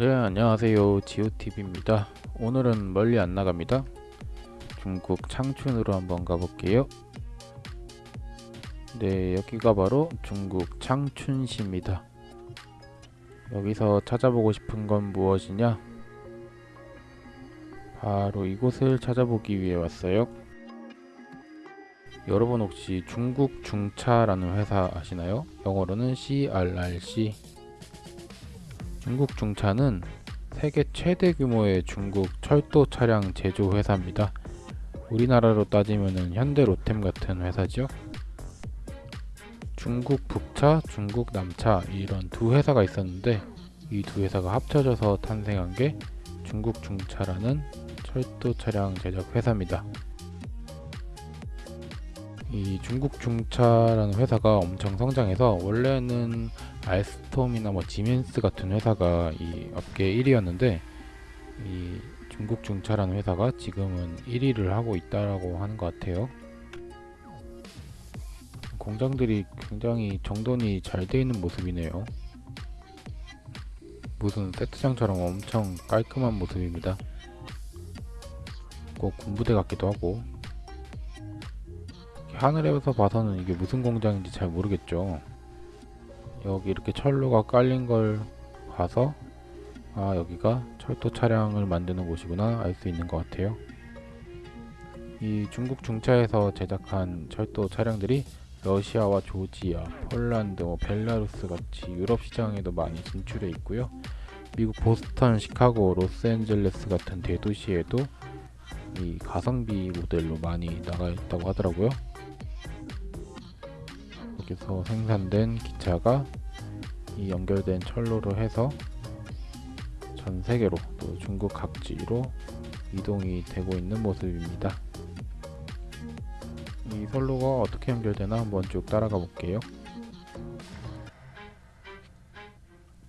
네 안녕하세요. 지오TV입니다. 오늘은 멀리 안 나갑니다. 중국 창춘으로 한번 가볼게요. 네 여기가 바로 중국 창춘시입니다. 여기서 찾아보고 싶은 건 무엇이냐? 바로 이곳을 찾아보기 위해 왔어요. 여러분 혹시 중국 중차라는 회사 아시나요? 영어로는 CRRC 중국 중차는 세계 최대 규모의 중국 철도 차량 제조 회사입니다. 우리나라로 따지면 현대 로템 같은 회사죠. 중국 북차, 중국 남차 이런 두 회사가 있었는데 이 두 회사가 합쳐져서 탄생한 게 중국 중차라는 철도 차량 제작 회사입니다. 이 중국 중차라는 회사가 엄청 성장해서 원래는 알스톰이나 뭐 지멘스 같은 회사가 이 업계 1위였는데 이 중국 중차라는 회사가 지금은 1위를 하고 있다라고 하는 것 같아요. 공장들이 굉장히 정돈이 잘 되어 있는 모습이네요. 무슨 세트장처럼 엄청 깔끔한 모습입니다. 꼭 군부대 같기도 하고 하늘에서 봐서는 이게 무슨 공장인지 잘 모르겠죠 여기 이렇게 철로가 깔린 걸 봐서 아 여기가 철도 차량을 만드는 곳이구나 알 수 있는 것 같아요. 이 중국 중차에서 제작한 철도 차량들이 러시아와 조지아, 폴란드, 뭐 벨라루스 같이 유럽 시장에도 많이 진출해 있고요. 미국 보스턴, 시카고, 로스앤젤레스 같은 대도시에도 이 가성비 모델로 많이 나가 있다고 하더라고요 여기서 생산된 기차가 이 연결된 철로로 해서 전 세계로 또 중국 각지로 이동이 되고 있는 모습입니다. 이 선로가 어떻게 연결되나 한번 쭉 따라가 볼게요.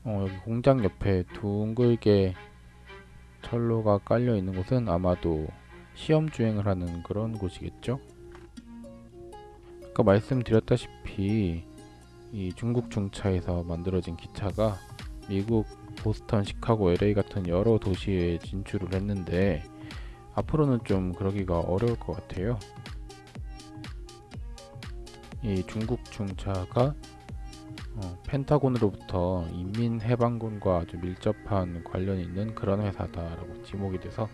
어, 여기 공장 옆에 둥글게 철로가 깔려 있는 곳은 아마도 시험 주행을 하는 그런 곳이겠죠? 아까 말씀드렸다시피 이 중국 중차에서 만들어진 기차가 미국 보스턴, 시카고, LA 같은 여러 도시에 진출을 했는데 앞으로는 좀 그러기가 어려울 것 같아요. 이 중국 중차가 어, 펜타곤으로부터 인민해방군과 아주 밀접한 관련이 있는 그런 회사다라고 지목이 돼서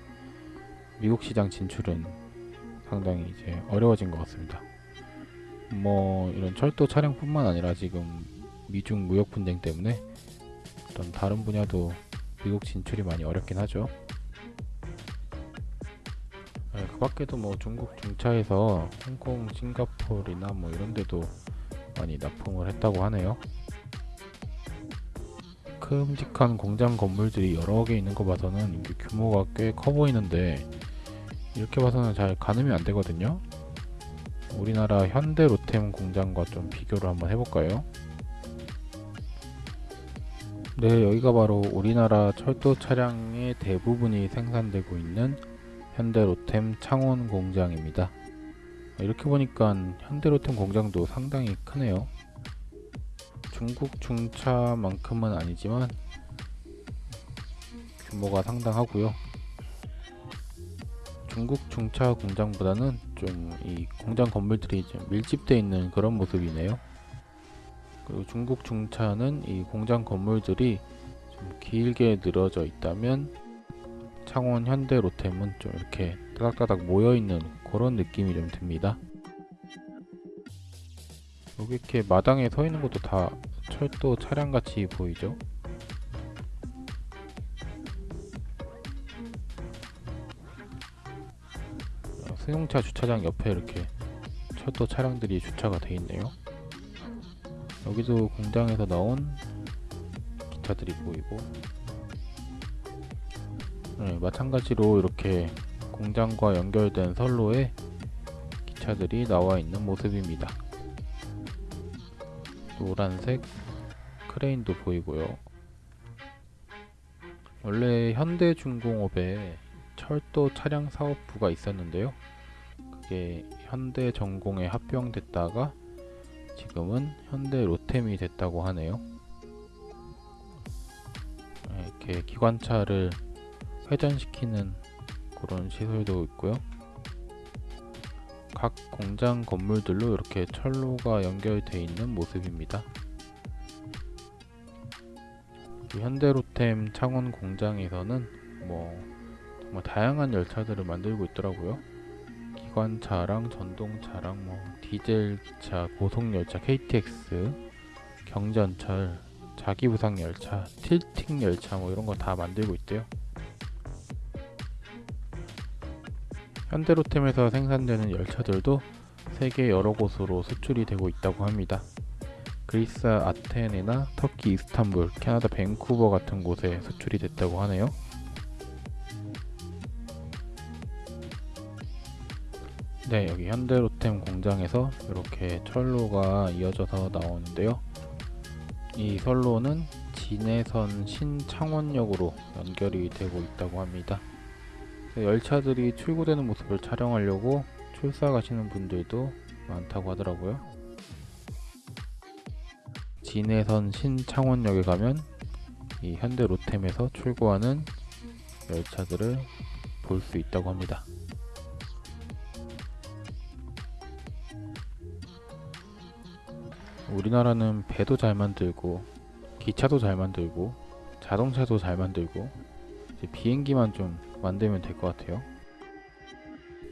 미국 시장 진출은 상당히 이제 어려워진 것 같습니다. 뭐 이런 철도 차량뿐만 아니라 지금 미중 무역 분쟁 때문에 어떤 다른 분야도 미국 진출이 많이 어렵긴 하죠. 네, 그 밖에도 뭐 중국 중차에서 홍콩, 싱가포르나 뭐 이런 데도 많이 납품을 했다고 하네요. 큼직한 공장 건물들이 여러 개 있는 거 봐서는 규모가 꽤 커 보이는데 이렇게 봐서는 잘 가늠이 안 되거든요. 우리나라 현대 로템 공장과 좀 비교를 한번 해볼까요? 네, 여기가 바로 우리나라 철도 차량의 대부분이 생산되고 있는 현대 로템 창원 공장입니다. 이렇게 보니까 현대 로템 공장도 상당히 크네요. 중국 중차만큼은 아니지만 규모가 상당하고요. 중국 중차 공장보다는 좀 이 공장 건물들이 좀 밀집되어 있는 그런 모습이네요. 그리고 중국 중차는 이 공장 건물들이 좀 길게 늘어져 있다면 창원 현대 로템은 좀 이렇게 따닥따닥 모여 있는 그런 느낌이 좀 듭니다. 여기 이렇게 마당에 서 있는 것도 다 철도 차량 같이 보이죠? 승용차 주차장 옆에 이렇게 철도 차량들이 주차가 되어 있네요. 여기도 공장에서 나온 기차들이 보이고 네, 마찬가지로 이렇게 공장과 연결된 선로에 기차들이 나와 있는 모습입니다. 노란색 크레인도 보이고요. 원래 현대중공업에 철도 차량 사업부가 있었는데요. 그게 현대 전공에 합병됐다가 지금은 현대 로템이 됐다고 하네요. 이렇게 기관차를 회전시키는 그런 시설도 있고요. 각 공장 건물들로 이렇게 철로가 연결되어 있는 모습입니다. 이 현대로템 창원 공장에서는 뭐 정말 다양한 열차들을 만들고 있더라고요. 기관차랑 전동차랑 뭐 디젤 기차, 고속 열차 KTX, 경전철, 자기부상 열차, 틸팅 열차 뭐 이런 거 다 만들고 있대요. 현대로템에서 생산되는 열차들도 세계 여러 곳으로 수출이 되고 있다고 합니다. 그리스 아테네나 터키 이스탄불, 캐나다 밴쿠버 같은 곳에 수출이 됐다고 하네요. 네, 여기 현대로템 공장에서 이렇게 철로가 이어져서 나오는데요. 이 선로는 진해선 신창원역으로 연결이 되고 있다고 합니다. 열차들이 출고되는 모습을 촬영하려고 출사 가시는 분들도 많다고 하더라고요. 진해선 신창원역에 가면 이 현대로템에서 출고하는 열차들을 볼 수 있다고 합니다. 우리나라는 배도 잘 만들고 기차도 잘 만들고 자동차도 잘 만들고 비행기만 좀 만들면 될 것 같아요.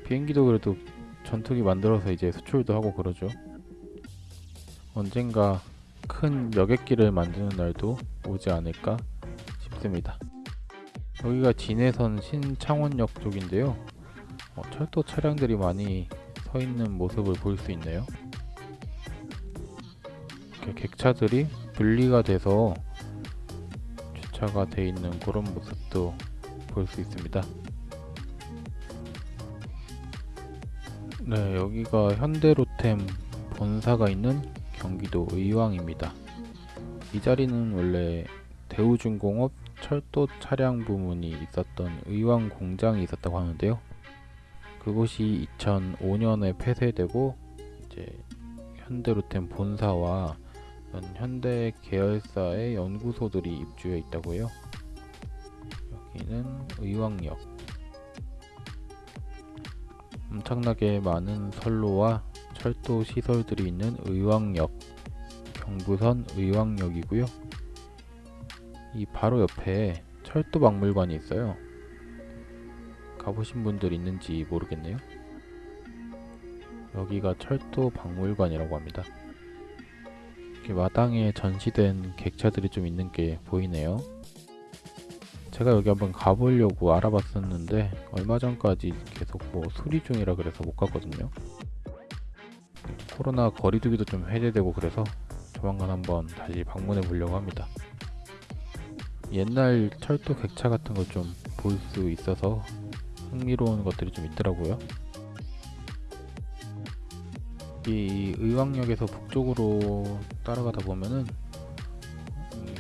비행기도 그래도 전투기 만들어서 이제 수출도 하고 그러죠. 언젠가 큰 여객기를 만드는 날도 오지 않을까 싶습니다. 여기가 진해선 신창원역 쪽인데요. 어, 철도 차량들이 많이 서 있는 모습을 볼 수 있네요. 이렇게 객차들이 분리가 돼서 주차가 돼 있는 그런 모습도 볼 수 있습니다. 네, 여기가 현대로템 본사가 있는 경기도 의왕입니다. 이 자리는 원래 대우중공업 철도 차량 부문이 있었던 의왕 공장이 있었다고 하는데요. 그곳이 2005년에 폐쇄되고 이제 현대로템 본사와 현대 계열사의 연구소들이 입주해 있다고 해요. 여기는 의왕역. 엄청나게 많은 선로와 철도 시설들이 있는 의왕역, 경부선 의왕역이고요. 이 바로 옆에 철도 박물관이 있어요. 가보신 분들 있는지 모르겠네요. 여기가 철도 박물관이라고 합니다. 이렇게 마당에 전시된 객차들이 좀 있는 게 보이네요. 제가 여기 한번 가보려고 알아봤었는데 얼마 전까지 계속 뭐 수리 중이라 그래서 못 갔거든요. 코로나 거리두기도 좀 해제되고 그래서 조만간 한번 다시 방문해 보려고 합니다. 옛날 철도 객차 같은 걸 좀 볼 수 있어서 흥미로운 것들이 좀 있더라고요. 이 의왕역에서 북쪽으로 따라가다 보면은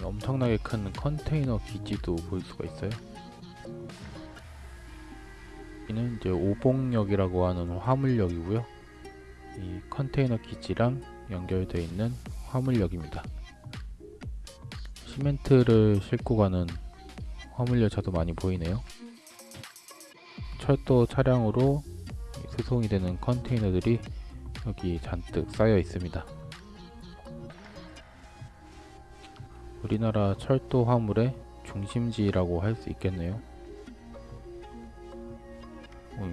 엄청나게 큰 컨테이너 기지도 볼 수가 있어요. 여기는 이제 오봉역이라고 하는 화물역이고요. 이 컨테이너 기지랑 연결되어 있는 화물역입니다. 시멘트를 싣고 가는 화물열차도 많이 보이네요. 철도 차량으로 수송이 되는 컨테이너들이 여기 잔뜩 쌓여 있습니다. 우리나라 철도 화물의 중심지라고 할 수 있겠네요.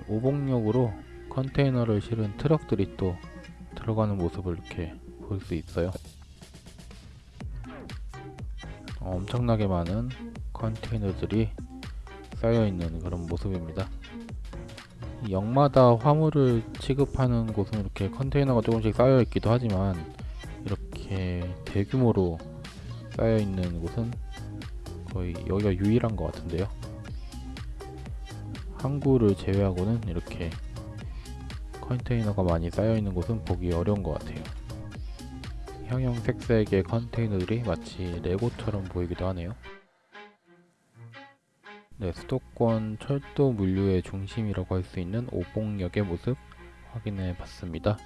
오봉역으로 컨테이너를 실은 트럭들이 또 들어가는 모습을 이렇게 볼 수 있어요. 어, 엄청나게 많은 컨테이너들이 쌓여 있는 그런 모습입니다. 역마다 화물을 취급하는 곳은 이렇게 컨테이너가 조금씩 쌓여 있기도 하지만 이렇게 대규모로 쌓여 있는 곳은 거의 여기가 유일한 것 같은데요. 항구를 제외하고는 이렇게 컨테이너가 많이 쌓여 있는 곳은 보기 어려운 것 같아요. 형형색색의 컨테이너들이 마치 레고처럼 보이기도 하네요. 네, 수도권 철도 물류의 중심이라고 할 수 있는 오봉역의 모습 확인해 봤습니다.